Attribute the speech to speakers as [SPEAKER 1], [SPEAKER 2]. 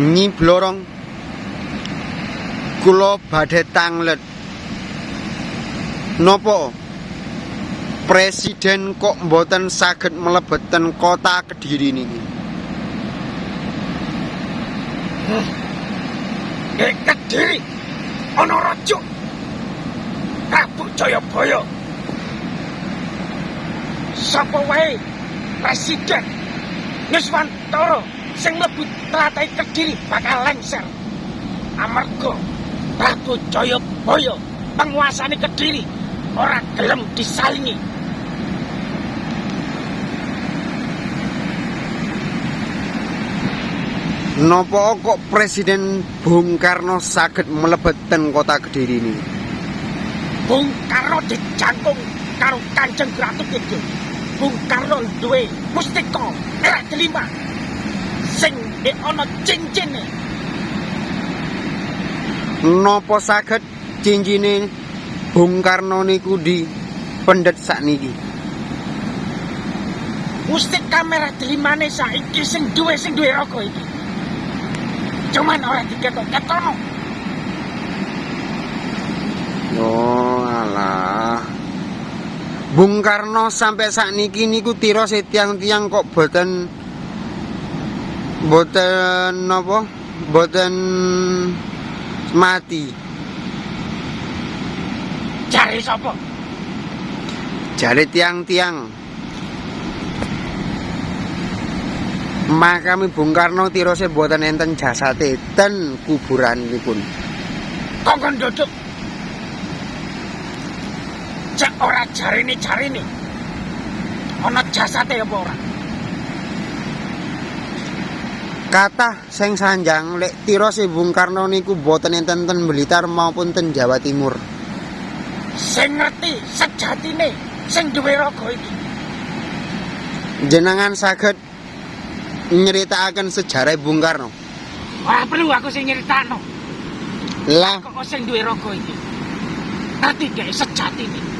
[SPEAKER 1] Nyi Blorong. Kula badhe tanglet. Nopo Presiden kok mboten saged mlebeten kota Kediri niki?
[SPEAKER 2] Nek Kediri! Ana raja! Prabu Jayabaya. Sapa wae? Presiden Nuswantara sing mlebu tlatah Kediri bakal lengser. Amarga Prabu Jayabaya penguasane Kediri ora gelem disalingi.
[SPEAKER 1] Nopo kok Presiden Bung Karno saged mlebeten kota Kediri niki
[SPEAKER 2] Bung Karno dijangkung karo Kanjeng Ratu Kidul. Bung Karno duwe mustika era kelima sing nek ana cincine
[SPEAKER 1] Nopo saged cincine Bung Karno niku di pendet sakniki
[SPEAKER 2] mustika merah delimane saiki sing duwe sing duwe raga iki. Cuman ora diketok-ketono.
[SPEAKER 1] Oh alah. Bung Karno sampai sakniki niku tiro tiang-tiang kok boten boten napa? Boten mati.
[SPEAKER 2] Jare sapa?
[SPEAKER 1] Jare tiang-tiang. Makami Bung Karno tirose boten enten jasate ten kuburanipun.
[SPEAKER 2] Kongkon duduk. Cek ora jarine jarine. Ana jasate apa ora?
[SPEAKER 1] Kata sing sanjang lek tirose Bung Karno niku boten enten ten Blitar maupun ten Jawa Timur.
[SPEAKER 2] Sing ngerti sejatine sing duwe raga iki.
[SPEAKER 1] Jenengan saged nyeritakaken sejarah Bung Karno.
[SPEAKER 2] Ora perlu aku sing nyeritakno.
[SPEAKER 1] Lah
[SPEAKER 2] Kok sing duwe raga iki. Ngerti gak sejatine?